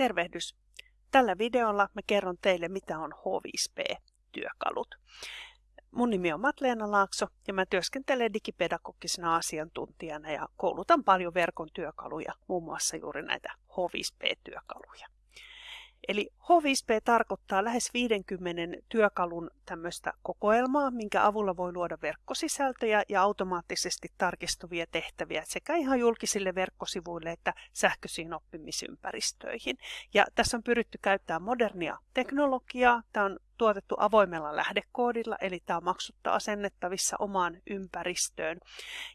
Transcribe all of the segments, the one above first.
Tervehdys! Tällä videolla mä kerron teille, mitä on H5P-työkalut. Mun nimi on Matleena Laakso ja mä työskentelen digipedagogisena asiantuntijana ja koulutan paljon verkon työkaluja, muun muassa juuri näitä H5P-työkaluja. Eli H5P tarkoittaa lähes 50 työkalun tämmöistä kokoelmaa, minkä avulla voi luoda verkkosisältöjä ja automaattisesti tarkistuvia tehtäviä sekä ihan julkisille verkkosivuille että sähköisiin oppimisympäristöihin. Ja tässä on pyritty käyttämään modernia teknologiaa. Tämä on tuotettu avoimella lähdekoodilla, eli tämä on maksutta asennettavissa omaan ympäristöön.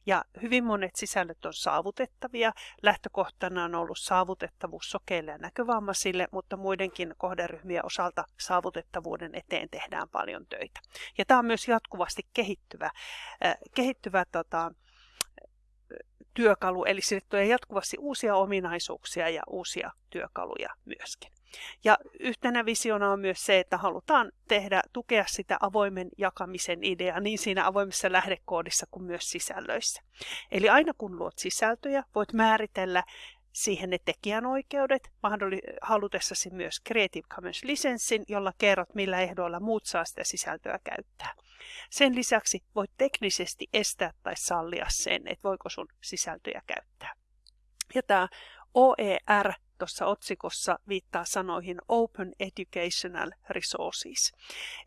Ja hyvin monet sisällöt on saavutettavia. Lähtökohtana on ollut saavutettavuus sokeille ja näkövammaisille, mutta muidenkin kohderyhmien osalta saavutettavuuden eteen tehdään paljon töitä. Ja tämä on myös jatkuvasti kehittyvä, äh, kehittyvä tota, työkalu, eli sille tulee jatkuvasti uusia ominaisuuksia ja uusia työkaluja myöskin. Ja yhtenä visiona on myös se, että halutaan tehdä, tukea sitä avoimen jakamisen ideaa niin siinä avoimessa lähdekoodissa kuin myös sisällöissä. Eli aina kun luot sisältöjä, voit määritellä siihen ne tekijänoikeudet, halutessasi myös Creative Commons lisenssin, jolla kerrot millä ehdoilla muut saa sitä sisältöä käyttää. Sen lisäksi voit teknisesti estää tai sallia sen, että voiko sun sisältöjä käyttää. Ja tämä OER tuossa otsikossa viittaa sanoihin Open Educational Resources,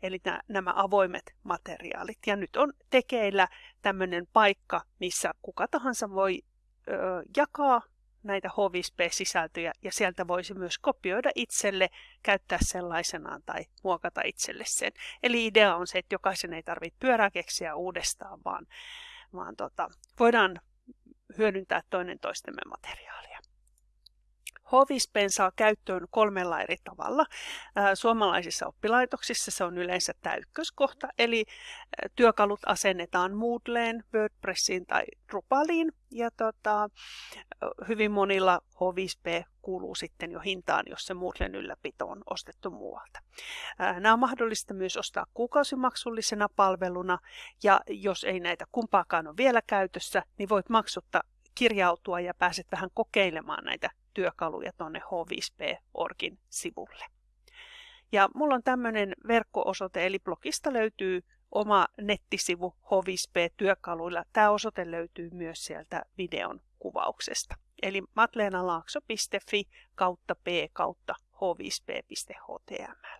eli nämä avoimet materiaalit. Ja nyt on tekeillä tämmöinen paikka, missä kuka tahansa voi ö, jakaa näitä H5P-sisältöjä ja sieltä voisi myös kopioida itselle, käyttää sellaisenaan tai muokata itselle sen. Eli idea on se, että jokaisen ei tarvitse pyörää keksiä uudestaan, vaan, vaan tota, voidaan hyödyntää toinen toistemme materiaalia. Hovispen saa käyttöön kolmella eri tavalla. Suomalaisissa oppilaitoksissa se on yleensä tämä ykköskohta, eli työkalut asennetaan Moodleen, WordPressiin tai Drupaliin. Ja tota, hyvin monilla H5P kuuluu sitten jo hintaan, jos se Moodlen ylläpito on ostettu muualta. Nämä on mahdollista myös ostaa kuukausimaksullisena palveluna, ja jos ei näitä kumpaakaan ole vielä käytössä, niin voit maksutta kirjautua ja pääset vähän kokeilemaan näitä työkaluja tuonne h5p.orgin sivulle. Ja mulla on tämmöinen verkko-osoite, eli blogista löytyy oma nettisivu h5p-työkaluilla. Tämä osoite löytyy myös sieltä videon kuvauksesta. Eli matleenalaakso.fi kautta p kautta h5p.html.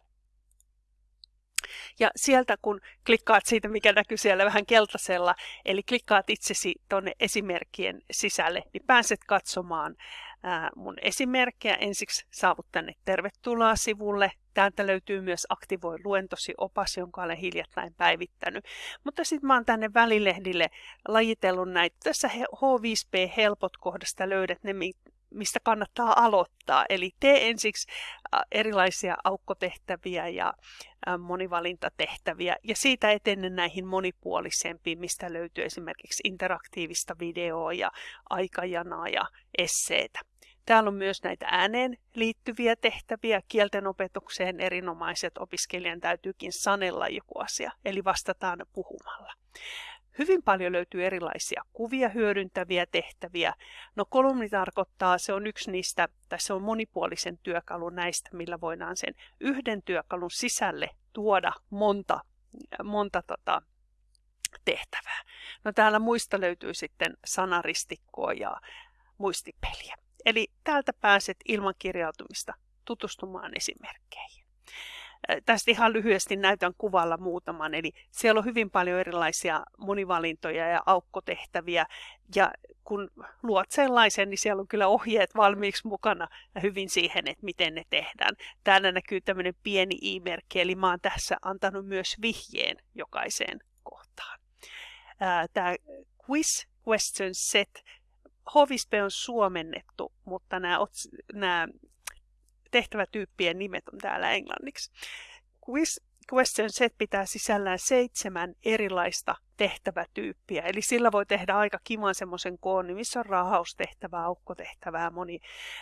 Ja sieltä kun klikkaat siitä, mikä näkyy siellä vähän keltaisella, eli klikkaat itsesi tuonne esimerkkien sisälle, niin pääset katsomaan mun esimerkkejä. Ensiksi saavut tänne tervetuloa sivulle. Täältä löytyy myös Aktivoi luentosi opas, jonka olen hiljattain päivittänyt. Mutta sitten mä oon tänne välilehdille lajitellut näitä. Tässä H5P Helpot kohdasta löydät ne, mistä kannattaa aloittaa. Eli tee ensiksi erilaisia aukkotehtäviä ja monivalintatehtäviä ja siitä etene näihin monipuolisempiin, mistä löytyy esimerkiksi interaktiivista videoa ja aikajanaa ja esseitä. Täällä on myös näitä ääneen liittyviä tehtäviä. Kielten opetukseen erinomaiset opiskelijan täytyykin sanella joku asia, eli vastataan puhumalla. Hyvin paljon löytyy erilaisia kuvia hyödyntäviä tehtäviä. No kolumni tarkoittaa, se on yksi niistä, tai se on monipuolisen työkalun näistä, millä voidaan sen yhden työkalun sisälle tuoda monta, monta tota, tehtävää. No täällä muista löytyy sitten sanaristikkoa ja muistipeliä. Eli täältä pääset ilman kirjautumista tutustumaan esimerkkeihin. Tästä ihan lyhyesti näytän kuvalla muutaman. Eli siellä on hyvin paljon erilaisia monivalintoja ja aukkotehtäviä. Ja kun luot sellaisen, niin siellä on kyllä ohjeet valmiiksi mukana ja hyvin siihen, että miten ne tehdään. Täällä näkyy tämmöinen pieni i-merkki, eli mä oon tässä antanut myös vihjeen jokaiseen kohtaan. Tämä quiz question set Hovispe on suomennettu, mutta nämä, nämä tehtävätyyppien nimet on täällä englanniksi. Quiz Question Set pitää sisällään seitsemän erilaista tehtävätyyppiä, eli sillä voi tehdä aika kivan semmoisen koon, niin missä on rahaustehtävää, aukkotehtävää, moni,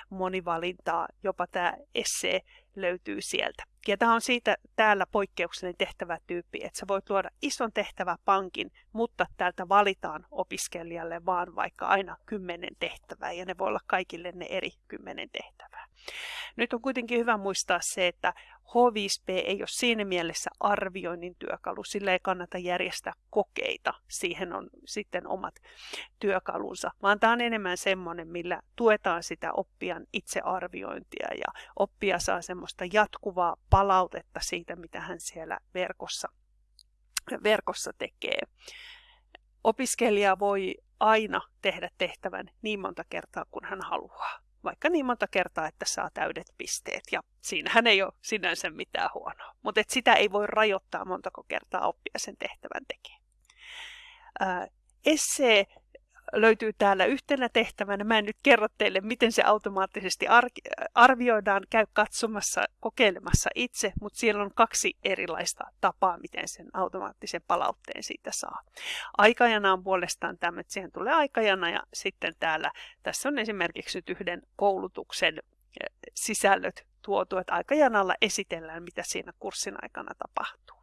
monivalintaa, jopa tämä essee löytyy sieltä. Ja tämä on siitä täällä poikkeuksellinen tehtävätyyppi, että sä voit luoda ison tehtäväpankin, mutta täältä valitaan opiskelijalle vaan vaikka aina kymmenen tehtävää, ja ne voi olla kaikille ne eri kymmenen tehtävää. Nyt on kuitenkin hyvä muistaa se, että H5P ei ole siinä mielessä arvioinnin työkalu, sillä ei kannata järjestää kokeita, siihen on sitten omat työkalunsa, vaan tämä on enemmän semmoinen, millä tuetaan sitä oppijan itsearviointia ja oppija saa semmoista jatkuvaa palautetta siitä, mitä hän siellä verkossa, verkossa tekee. Opiskelija voi aina tehdä tehtävän niin monta kertaa kuin hän haluaa vaikka niin monta kertaa, että saa täydet pisteet. Ja siinähän ei ole sinänsä mitään huonoa. Mutta sitä ei voi rajoittaa montako kertaa oppia sen tehtävän tekee. Esse löytyy täällä yhtenä tehtävänä. Mä en nyt kerro teille, miten se automaattisesti arvioidaan. Käy katsomassa, kokeilemassa itse, mutta siellä on kaksi erilaista tapaa, miten sen automaattisen palautteen siitä saa. Aikajana on puolestaan tämä, että siihen tulee aikajana ja sitten täällä, tässä on esimerkiksi nyt yhden koulutuksen eh, sisällöt tuotu, että aikajanalla esitellään, mitä siinä kurssin aikana tapahtuu.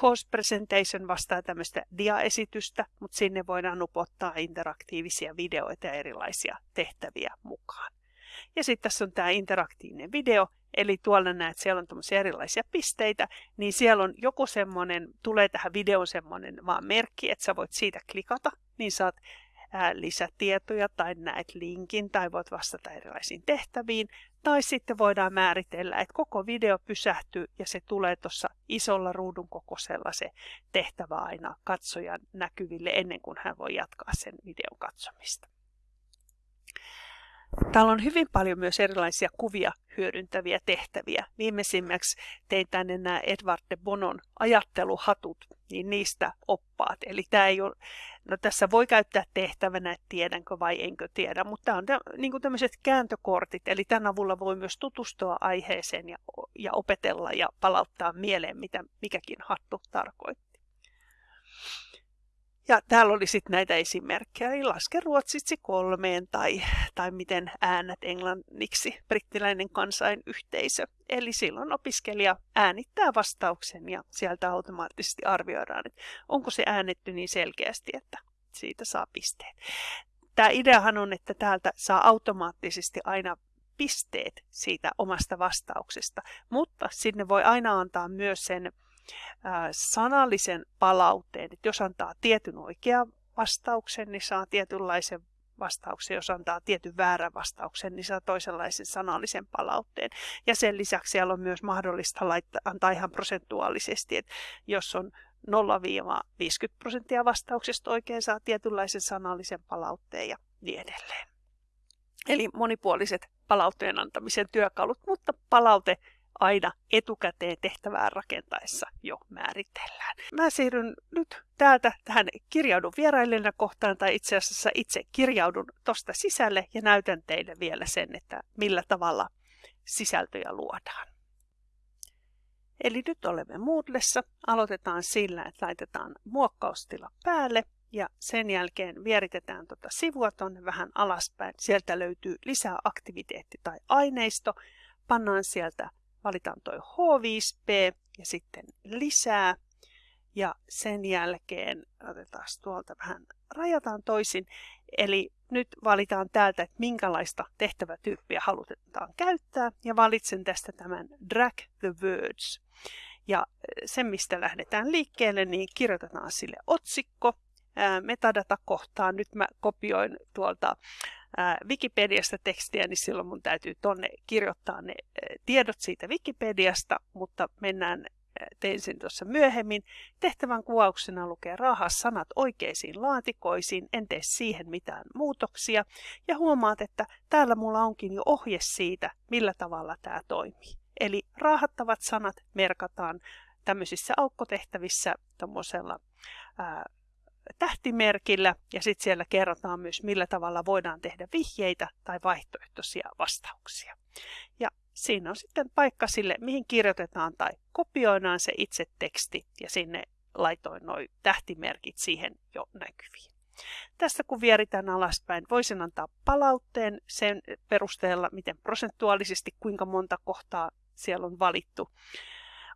Course Presentation vastaa tämmöistä diaesitystä, mutta sinne voidaan upottaa interaktiivisia videoita ja erilaisia tehtäviä mukaan. Ja sitten tässä on tämä interaktiivinen video, eli tuolla näet, siellä on tämmöisiä erilaisia pisteitä, niin siellä on joku semmoinen, tulee tähän videon semmoinen vaan merkki, että sä voit siitä klikata, niin saat lisätietoja tai näet linkin tai voit vastata erilaisiin tehtäviin. Tai sitten voidaan määritellä, että koko video pysähtyy ja se tulee tuossa isolla ruudun kokoisella se tehtävä aina katsojan näkyville ennen kuin hän voi jatkaa sen videon katsomista. Täällä on hyvin paljon myös erilaisia kuvia hyödyntäviä tehtäviä. Viimeisimmäksi tein tänne nämä Edward de Bonon ajatteluhatut, niin niistä oppaat. Eli tämä ei ole, no tässä voi käyttää tehtävänä, että tiedänkö vai enkö tiedä, mutta tämä on niin kuin tämmöiset kääntökortit, eli tämän avulla voi myös tutustua aiheeseen ja, ja opetella ja palauttaa mieleen, mitä mikäkin hattu tarkoittaa. Ja täällä oli sitten näitä esimerkkejä, eli laske ruotsitsi kolmeen tai, tai miten äänet englanniksi brittiläinen kansainyhteisö. Eli silloin opiskelija äänittää vastauksen ja sieltä automaattisesti arvioidaan, että onko se äänetty niin selkeästi, että siitä saa pisteet. Tämä ideahan on, että täältä saa automaattisesti aina pisteet siitä omasta vastauksesta, mutta sinne voi aina antaa myös sen sanallisen palautteen. Että jos antaa tietyn oikean vastauksen, niin saa tietynlaisen vastauksen. Jos antaa tietyn väärän vastauksen, niin saa toisenlaisen sanallisen palautteen. Ja sen lisäksi siellä on myös mahdollista laittaa, antaa ihan prosentuaalisesti, että jos on 0-50 prosenttia vastauksesta oikein, saa tietynlaisen sanallisen palautteen ja niin edelleen. Eli monipuoliset palautteen antamisen työkalut, mutta palaute aina etukäteen tehtävää rakentaessa jo määritellään. Mä siirryn nyt täältä tähän kirjaudun vierailijana kohtaan, tai itse asiassa itse kirjaudun tosta sisälle ja näytän teille vielä sen, että millä tavalla sisältöjä luodaan. Eli nyt olemme Moodlessa. Aloitetaan sillä, että laitetaan muokkaustila päälle ja sen jälkeen vieritetään tuota sivua tuonne vähän alaspäin. Sieltä löytyy lisää aktiviteetti tai aineisto. Pannaan sieltä valitaan toi H5P ja sitten lisää. Ja sen jälkeen otetaan tuolta vähän, rajataan toisin. Eli nyt valitaan täältä, että minkälaista tehtävätyyppiä halutaan käyttää. Ja valitsen tästä tämän Drag the Words. Ja sen, mistä lähdetään liikkeelle, niin kirjoitetaan sille otsikko. Metadata-kohtaan nyt mä kopioin tuolta Wikipediasta tekstiä, niin silloin mun täytyy tonne kirjoittaa ne tiedot siitä Wikipediasta, mutta mennään tein sen tuossa myöhemmin. Tehtävän kuvauksena lukee raahas sanat oikeisiin laatikoisiin, en tee siihen mitään muutoksia. Ja huomaat, että täällä mulla onkin jo ohje siitä, millä tavalla tämä toimii. Eli raahattavat sanat merkataan tämmöisissä aukkotehtävissä tuommoisella tähtimerkillä ja sitten siellä kerrotaan myös, millä tavalla voidaan tehdä vihjeitä tai vaihtoehtoisia vastauksia. Ja siinä on sitten paikka sille, mihin kirjoitetaan tai kopioidaan se itse teksti ja sinne laitoin noin tähtimerkit siihen jo näkyviin. Tästä kun vieritään alaspäin, voisin antaa palautteen sen perusteella, miten prosentuaalisesti, kuinka monta kohtaa siellä on valittu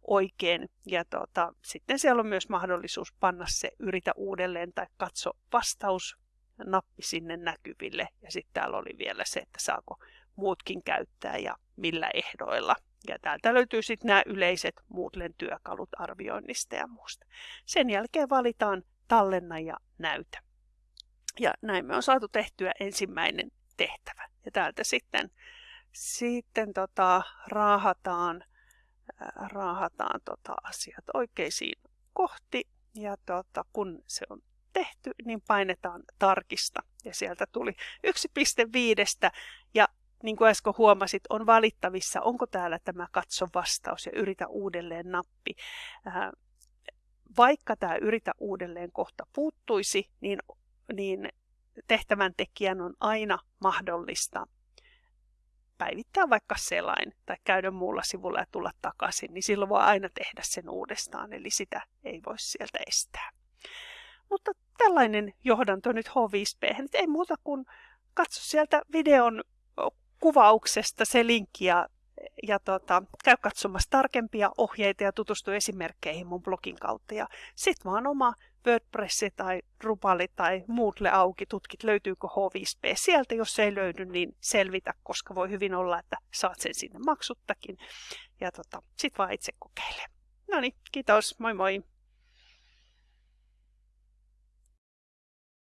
oikein. Ja tota, sitten siellä on myös mahdollisuus panna se yritä uudelleen tai katso vastaus nappi sinne näkyville. Ja sitten täällä oli vielä se, että saako muutkin käyttää ja millä ehdoilla. Ja täältä löytyy sitten nämä yleiset Moodlen työkalut arvioinnista ja muusta. Sen jälkeen valitaan tallenna ja näytä. Ja näin me on saatu tehtyä ensimmäinen tehtävä. Ja täältä sitten, sitten tota, raahataan, raahataan tota asiat oikeisiin kohti. Ja tota, kun se on tehty, niin painetaan tarkista. Ja sieltä tuli 1.5 ja niin kuin äsken huomasit, on valittavissa, onko täällä tämä katso vastaus ja yritä uudelleen nappi. Vaikka tämä yritä uudelleen kohta puuttuisi, niin, niin tehtävän tekijän on aina mahdollista päivittää vaikka selain tai käydä muulla sivulla ja tulla takaisin, niin silloin voi aina tehdä sen uudestaan, eli sitä ei voi sieltä estää. Mutta tällainen johdanto nyt H5P, ei muuta kuin katso sieltä videon kuvauksesta se linkki ja, ja tota, käy katsomassa tarkempia ohjeita ja tutustu esimerkkeihin mun blogin kautta. Ja sit vaan oma WordPress tai Drupali tai Moodle auki, tutkit löytyykö H5P sieltä. Jos ei löydy, niin selvitä, koska voi hyvin olla, että saat sen sinne maksuttakin. Ja tota, sit vaan itse kokeile. No niin, kiitos, moi moi!